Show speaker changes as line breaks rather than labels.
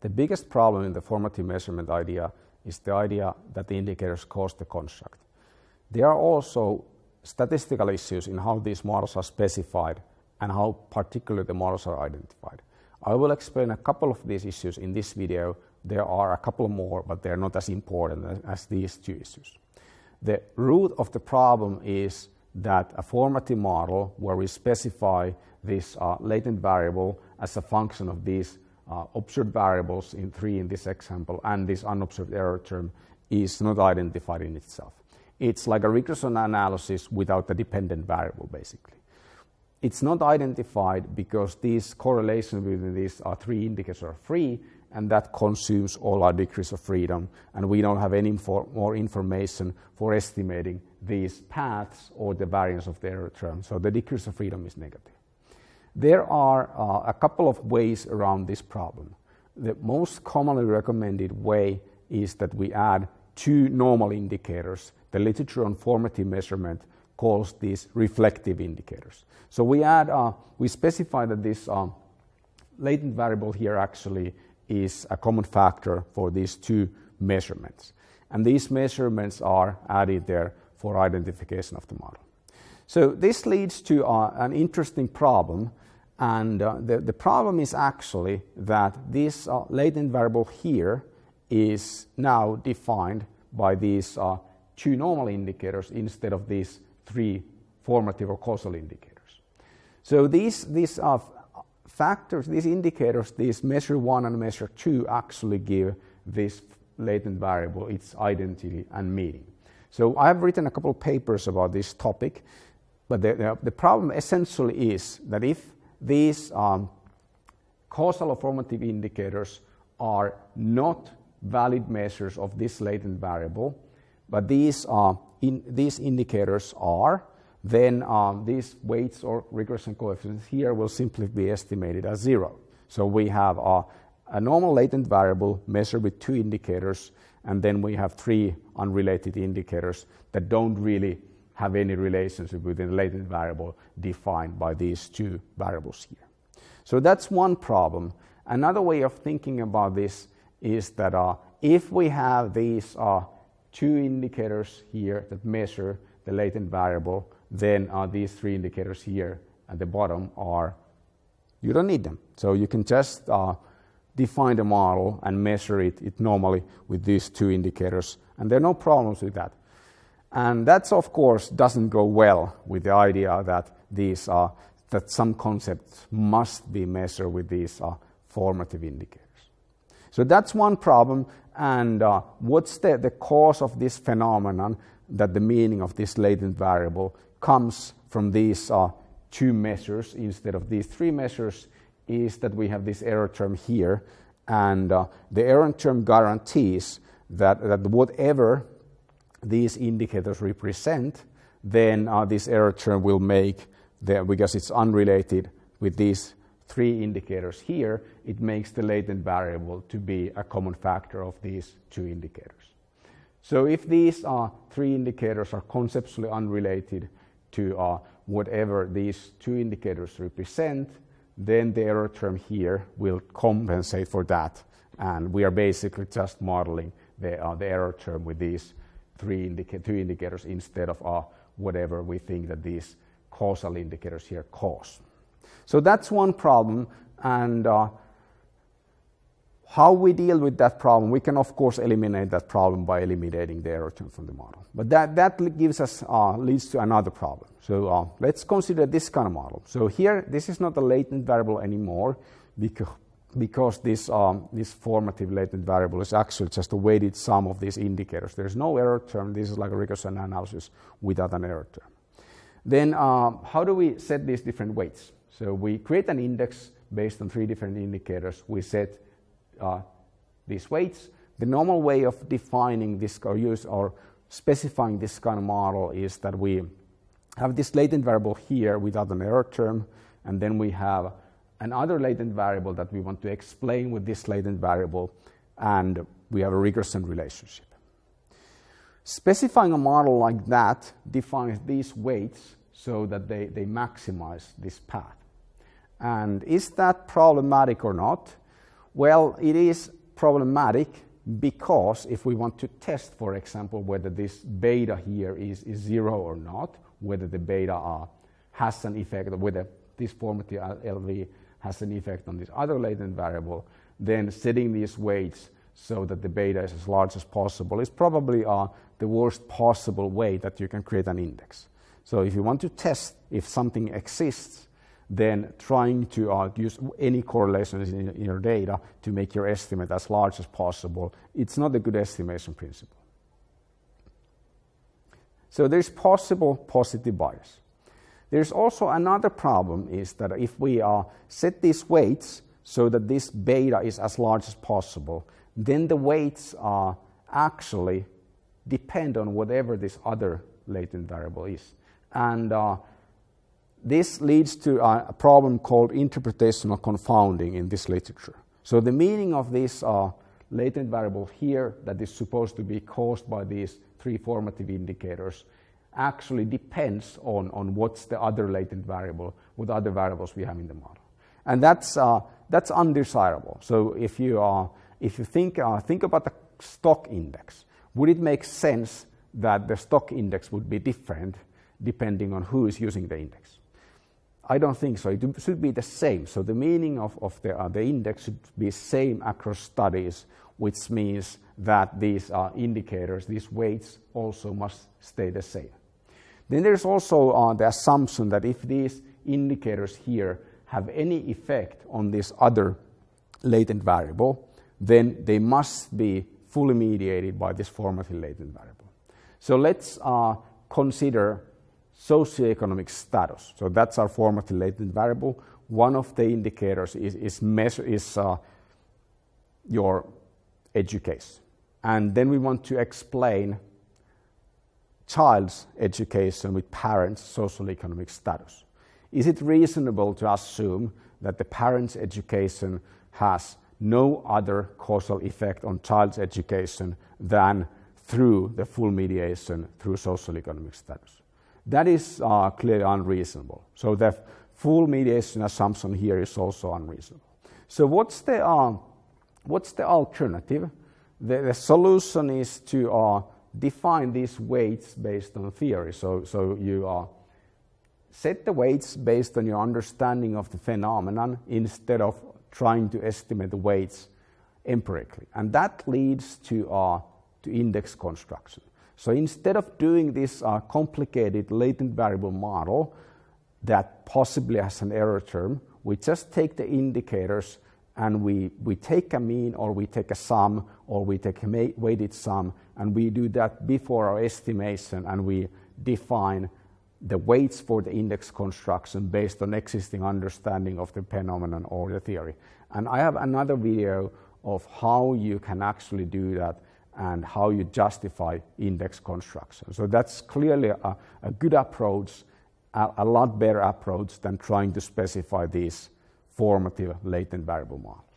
The biggest problem in the formative measurement idea is the idea that the indicators cause the construct. There are also statistical issues in how these models are specified and how particularly the models are identified. I will explain a couple of these issues in this video. There are a couple more, but they're not as important as, these two issues. The root of the problem is that a formative model where we specify this uh, latent variable as a function of these uh, observed variables in three in this example and this unobserved error term is not identified in itself. It's like a regression analysis without a dependent variable basically. It's not identified because these correlations between these are three indicators are free and that consumes all our degrees of freedom and we don't have any more information for estimating these paths or the variance of the error term. So the degrees of freedom is negative. There are uh, a couple of ways around this problem. The most commonly recommended way is that we add two normal indicators. The literature on formative measurement calls these reflective indicators. So we add, uh, we specify that this uh, latent variable here actually is a common factor for these two measurements. And these measurements are added there for identification of the model. So this leads to uh, an interesting problem. And uh, the, the problem is actually that this uh, latent variable here is now defined by these uh, two normal indicators instead of these three formative or causal indicators. So these, these uh, factors, these indicators, these measure one and measure two actually give this latent variable its identity and meaning. So I've written a couple of papers about this topic, but the, the, the problem essentially is that if these um, causal or formative indicators are not valid measures of this latent variable, but these, uh, in, these indicators are, then um, these weights or regression coefficients here will simply be estimated as zero. So we have a, a normal latent variable measured with two indicators, and then we have three unrelated indicators that don't really have any relationship with the latent variable defined by these two variables here. So that's one problem. Another way of thinking about this is that uh, if we have these uh, two indicators here that measure the latent variable, then uh, these three indicators here at the bottom are, you don't need them. So you can just uh, define the model and measure it, it normally with these two indicators, and there are no problems with that. And that, of course, doesn't go well with the idea that these uh, that some concepts must be measured with these uh, formative indicators. So that's one problem. And uh, what's the, the cause of this phenomenon that the meaning of this latent variable comes from these uh, two measures instead of these three measures is that we have this error term here. And uh, the error term guarantees that, that whatever these indicators represent, then uh, this error term will make, the, because it's unrelated with these three indicators here, it makes the latent variable to be a common factor of these two indicators. So if these uh, three indicators are conceptually unrelated to uh, whatever these two indicators represent, then the error term here will compensate for that. And we are basically just modeling the, uh, the error term with these three indica two indicators instead of uh, whatever we think that these causal indicators here cause. So that's one problem. And uh, how we deal with that problem, we can of course eliminate that problem by eliminating the error term from the model. But that, that gives us, uh, leads to another problem. So uh, let's consider this kind of model. So here, this is not a latent variable anymore because, because this, um, this formative latent variable is actually just a weighted sum of these indicators. There's no error term. This is like a regression analysis without an error term. Then uh, how do we set these different weights? So we create an index based on three different indicators. We set uh, these weights. The normal way of defining this or use or specifying this kind of model is that we have this latent variable here without an error term, and then we have another latent variable that we want to explain with this latent variable, and we have a regression relationship. Specifying a model like that defines these weights so that they, they maximize this path. And is that problematic or not? Well, it is problematic because if we want to test, for example, whether this beta here is, is zero or not, whether the beta uh, has an effect, whether this formative LV has an effect on this other latent variable, then setting these weights so that the beta is as large as possible is probably uh, the worst possible way that you can create an index. So if you want to test if something exists, then trying to uh, use any correlations in, in, your data to make your estimate as large as possible, it's not a good estimation principle. So there's possible positive bias. There's also another problem is that if we uh, set these weights so that this beta is as large as possible, then the weights uh, actually depend on whatever this other latent variable is. And uh, this leads to a problem called interpretational confounding in this literature. So the meaning of this uh, latent variable here that is supposed to be caused by these three formative indicators actually depends on, on what's the other latent variable, what other variables we have in the model. And that's, uh, that's undesirable. So if you, uh, if you think, uh, think about the stock index, would it make sense that the stock index would be different depending on who is using the index? I don't think so. It should be the same. So the meaning of, of the, uh, the index should be same across studies, which means that these uh, indicators, these weights, also must stay the same. Then there's also uh, the assumption that if these indicators here have any effect on this other latent variable, then they must be fully mediated by this formative latent variable. So let's uh, consider socioeconomic status. So that's our formative latent variable. One of the indicators is, is, measure, is uh, your education. And then we want to explain child's education with parents' social economic status. Is it reasonable to assume that the parent's education has no other causal effect on child's education than through the full mediation through social economic status? That is uh, clearly unreasonable. So the full mediation assumption here is also unreasonable. So what's the, uh, what's the alternative? The, the solution is to uh, define these weights based on theory. So, so you uh, set the weights based on your understanding of the phenomenon instead of trying to estimate the weights empirically. And that leads to, uh, to index construction. So instead of doing this uh, complicated latent variable model that possibly has an error term, we just take the indicators and we, we take a mean or we take a sum or we take a weighted sum and we do that before our estimation and we define the weights for the index construction based on existing understanding of the phenomenon or the theory. And I have another video of how you can actually do that and how you justify index construction. So that's clearly a, a good approach, a, a lot better approach than trying to specify these formative latent variable models.